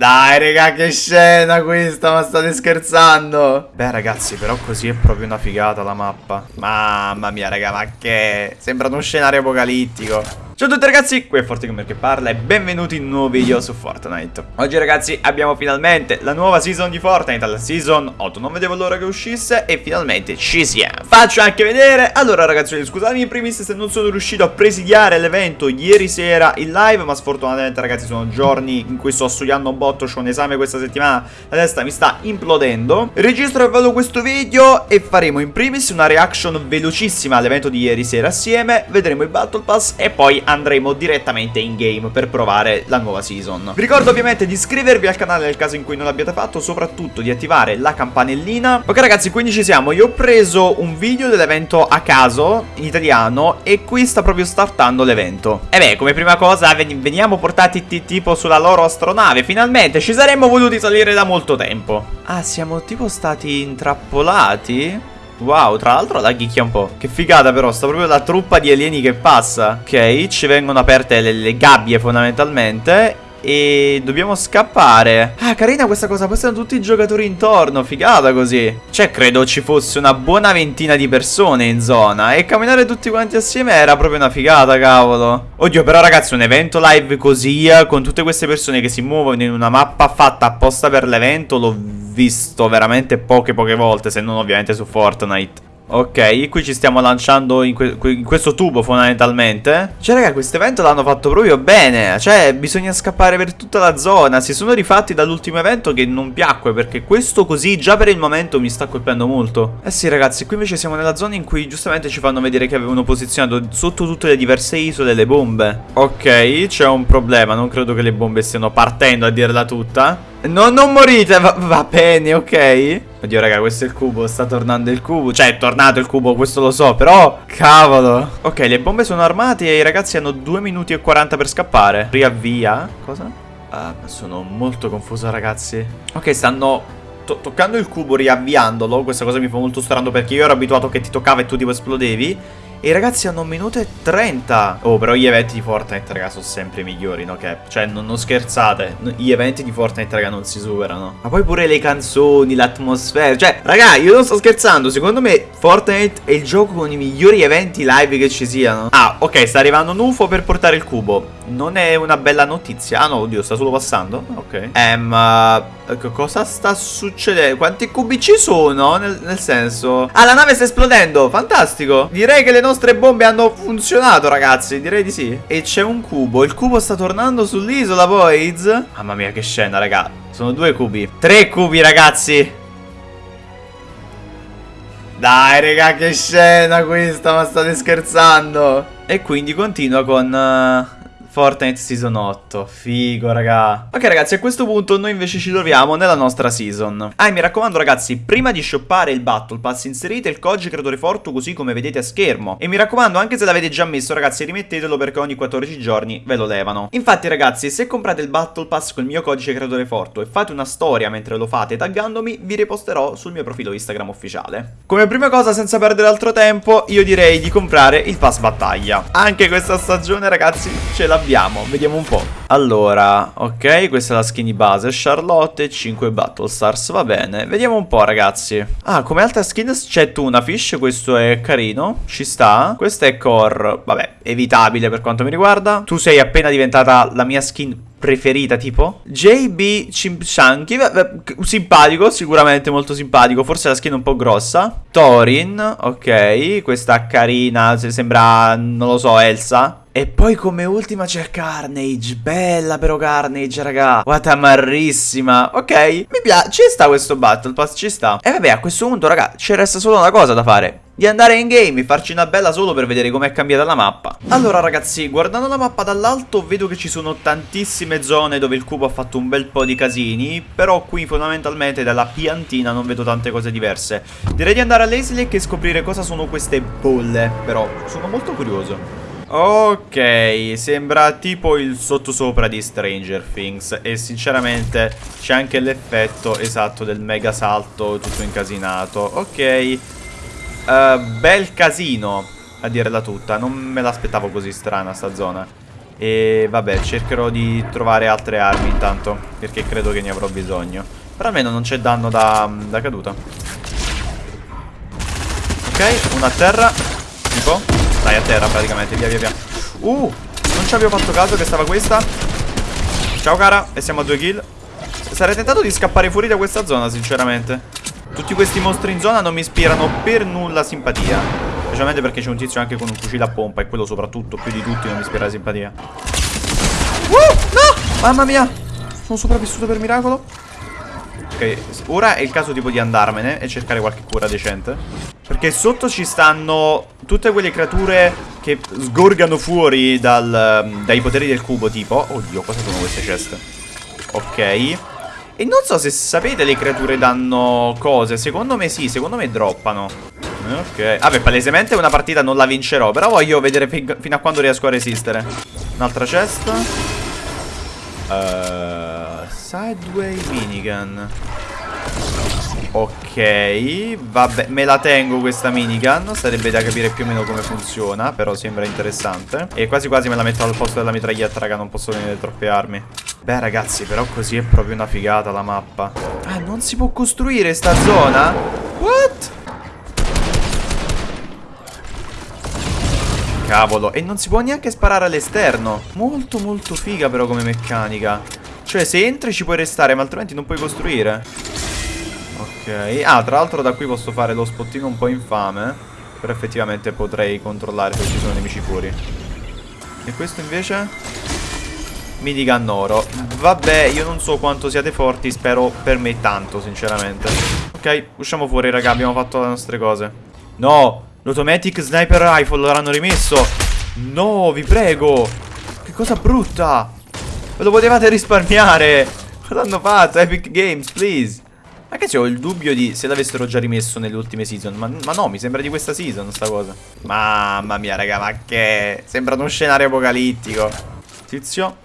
Dai, raga, che scena questa, ma state scherzando? Beh, ragazzi, però così è proprio una figata la mappa. Mamma mia, raga, ma che... Sembra uno scenario apocalittico. Ciao a tutti ragazzi, qui è ForteGamer che parla e benvenuti in un nuovo video su Fortnite. Oggi ragazzi abbiamo finalmente la nuova season di Fortnite, la season 8 Non vedevo l'ora che uscisse e finalmente ci siamo Faccio anche vedere, allora ragazzi scusatemi in primis se non sono riuscito a presidiare l'evento ieri sera in live Ma sfortunatamente ragazzi sono giorni in cui sto studiando un botto, ho un esame questa settimana La testa mi sta implodendo. Registro e vado questo video e faremo in primis una reaction velocissima all'evento di ieri sera assieme. Vedremo il Battle Pass e poi andremo direttamente in game per provare la nuova season. Vi ricordo ovviamente di iscrivervi al canale nel caso in cui non l'abbiate fatto, soprattutto di attivare la campanellina. Ok ragazzi, quindi ci siamo. Io ho preso un video dell'evento a caso, in italiano, e qui sta proprio startando l'evento. E beh, come prima cosa veniamo portati tipo sulla loro astronave. Finalmente ci saremmo voluti salire da molto tempo. Ah, siamo tipo stati intrappolati? Wow, tra l'altro la ghicchia un po'. Che figata però, sta proprio la truppa di alieni che passa. Ok, ci vengono aperte le, le gabbie fondamentalmente e dobbiamo scappare. Ah carina questa cosa Poi stanno tutti i giocatori intorno Figata così. Cioè credo ci fosse una buona ventina di persone in zona E camminare tutti quanti assieme era proprio una figata cavolo. Oddio però ragazzi un evento live così Con tutte queste persone che si muovono in una mappa fatta apposta per l'evento L'ho visto veramente poche poche volte Se non ovviamente su Fortnite Ok, qui ci stiamo lanciando in, que in, questo tubo fondamentalmente. Cioè raga, questo evento l'hanno fatto proprio bene. Cioè, bisogna scappare per tutta la zona. Si sono rifatti dall'ultimo evento che non piacque Perché questo così già per il momento mi sta colpendo molto. Eh sì ragazzi, qui invece siamo nella zona in cui giustamente ci fanno vedere che avevano posizionato Sotto tutte le diverse isole le bombe. Ok, c'è un problema. Non credo che le bombe stiano partendo a dirla tutta No, non morite, va, va, bene, ok? Oddio, raga, questo è il cubo, sta tornando il cubo. Cioè, è tornato il cubo, questo lo so, però Cavolo. Ok, le bombe sono armate e i ragazzi hanno 2 minuti e 40 per scappare. Riavvia Cosa? Ah, sono molto confuso, ragazzi. Ok, stanno to toccando il cubo, riavviandolo. Questa cosa mi fa molto strano perché io ero abituato che ti toccava e tu tipo esplodevi i ragazzi hanno un minuto e 30 Oh però gli eventi di Fortnite raga sono sempre migliori no Cap? Cioè non, non, scherzate. Gli eventi di Fortnite raga non si superano. Ma poi pure le canzoni, l'atmosfera. Cioè raga io non sto scherzando. Secondo me Fortnite è il gioco con i migliori eventi live che ci siano. Ah ok sta arrivando un UFO per portare il cubo Non è una bella notizia. Ah no oddio sta solo passando. Ok. Ehm uh, Cosa sta succedendo? Quanti cubi ci sono? Nel, nel, senso Ah la nave sta esplodendo Fantastico. Direi che le nostre bombe hanno funzionato ragazzi Direi di sì. E c'è un cubo Il cubo sta tornando sull'isola Boys. Mamma mia che scena raga. Sono due cubi. Tre cubi ragazzi. Dai, raga, che scena questa, ma state scherzando? E quindi continua con... Uh... Fortnite Season 8 Figo raga. Ok ragazzi a questo punto noi invece ci troviamo nella nostra season. Ah e mi raccomando ragazzi Prima di shoppare il Battle Pass inserite il codice creatore Fortu così come vedete a schermo. E mi raccomando anche se l'avete già messo ragazzi rimettetelo perché ogni 14 giorni ve lo levano. Infatti ragazzi se comprate il Battle Pass con il mio codice creatore Fortu E fate una storia mentre lo fate taggandomi Vi riposterò sul mio profilo Instagram ufficiale. Come prima cosa senza perdere altro tempo Io direi di comprare il Pass Battaglia. Anche questa stagione ragazzi ce la abbiamo? Vediamo un po'. Allora, ok, questa è la skin di base. Charlotte e 5 Battle Stars, va bene. Vediamo un po', ragazzi. Ah, come altra skin c'è Tuna Fish, questo è carino, ci sta. Questa è Core, vabbè, evitabile per quanto mi riguarda. Tu sei appena diventata la mia skin preferita tipo JB Chimpshanky Simpatico sicuramente molto simpatico Forse la skin un po' grossa Torin Ok Questa carina Sembra non lo so Elsa e poi come ultima c'è Carnage. Bella però Carnage raga. Guarda marrissima Ok Mi piace Ci sta questo Battle Pass Ci sta. E vabbè a questo punto raga Ci resta solo una cosa da fare. Di andare in game e farci una bella solo per vedere com'è cambiata la mappa. Allora ragazzi, guardando la mappa dall'alto vedo che ci sono tantissime zone dove il cubo ha fatto un bel po' di casini Però qui fondamentalmente dalla piantina non vedo tante cose diverse. Direi di andare all'Aislick e scoprire cosa sono queste bolle Però sono molto curioso Ok, sembra tipo il sottosopra di Stranger Things E sinceramente c'è anche l'effetto esatto del mega salto tutto incasinato Ok uh, Bel casino, a dirla tutta Non me l'aspettavo così strana sta zona E vabbè, cercherò di trovare altre armi intanto, perché credo che ne avrò bisogno. Però almeno non c'è danno da, da caduta. Ok, una a terra. Dai, a terra praticamente, via via via. Uh, non ci avevo fatto caso che stava questa. Ciao cara, e siamo a due kill. Sarei tentato di scappare fuori da questa zona, sinceramente. Tutti questi mostri in zona non mi ispirano per nulla simpatia. Specialmente perché c'è un tizio anche con un fucile a pompa E quello soprattutto più di tutti non mi ispira simpatia uh, No! Mamma mia Sono sopravvissuto per miracolo Ok, ora è il caso tipo di andarmene E cercare qualche cura decente Perché sotto ci stanno Tutte quelle creature che sgorgano fuori dal, Dai poteri del cubo tipo Oddio, cosa sono queste ceste? Ok E non so se sapete le creature danno cose Secondo me sì, secondo me droppano Ok. Vabbè, palesemente una partita non la vincerò. Però voglio vedere fino a quando riesco a resistere. Un'altra cesta. Uh, sideway minigun. Ok, vabbè, me la tengo questa minigun Sarebbe da capire più o meno come funziona Però sembra interessante E quasi quasi me la metto al posto della mitraglietta, raga Non posso venire troppe armi Beh ragazzi, però così è proprio una figata la mappa Ah, non si può costruire sta zona? What? Cavolo, e non si può neanche sparare all'esterno Molto molto figa però come meccanica Cioè se entri ci puoi restare ma altrimenti non puoi costruire. Ok, ah tra l'altro da qui posso fare lo spottino un po' infame. Però effettivamente potrei controllare se ci sono nemici fuori. E questo invece? Minigun oro Vabbè, io non so quanto siate forti Spero per me tanto, sinceramente. Ok, usciamo fuori, raga Abbiamo fatto le nostre cose. No, L'automatic sniper rifle l'hanno rimesso. No, vi prego. Che cosa brutta Ve lo potevate risparmiare. Cosa hanno fatto? Epic Games, please. Ragazzi ho il dubbio di se l'avessero già rimesso nelle ultime season. Ma, ma, no, mi sembra di questa season sta cosa. Mamma mia raga, ma che? Sembra uno scenario apocalittico. Tizio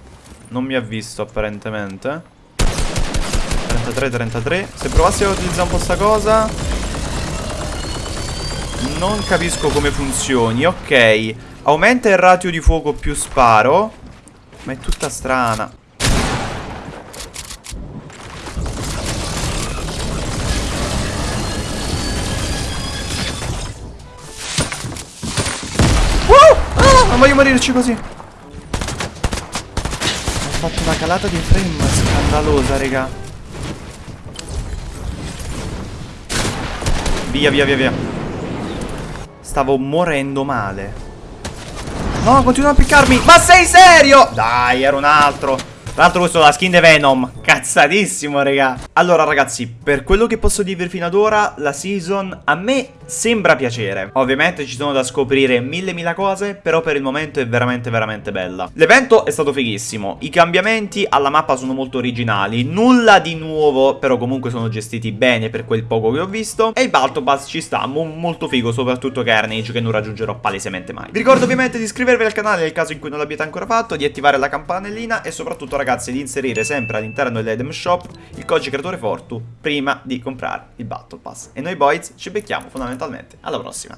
Non mi ha visto apparentemente. 33-33 Se provassi a utilizzare un po' sta cosa. Non capisco come funzioni. Ok. Aumenta il ratio di fuoco più sparo Ma è tutta strana. Uh! ah, Non voglio morirci così. Ho fatto una calata di frame scandalosa, raga. Via, via, via, via. Stavo morendo male No, continua a piccarmi. Ma sei serio? Dai, era un altro. Tra l'altro questo è la skin di Venom. Cazzatissimo, raga. Allora, ragazzi, per quello che posso dirvi fino ad ora La season a me sembra piacere. Ovviamente ci sono da scoprire mille mila cose Però per il momento è veramente veramente bella. L'evento è stato fighissimo. I cambiamenti alla mappa sono molto originali. Nulla di nuovo Però comunque sono gestiti bene per quel poco che ho visto. E il Balto Pass ci sta mo molto figo Soprattutto Carnage che non raggiungerò palesemente mai. Vi ricordo ovviamente di iscrivervi al canale nel caso in cui non l'abbiate ancora fatto Di attivare la campanellina E soprattutto ragazzi di inserire sempre all'interno dell'Edem Shop Il codice creatore Fortu Prima di comprare il Battle Pass E noi boys ci becchiamo fondamentalmente. Alla prossima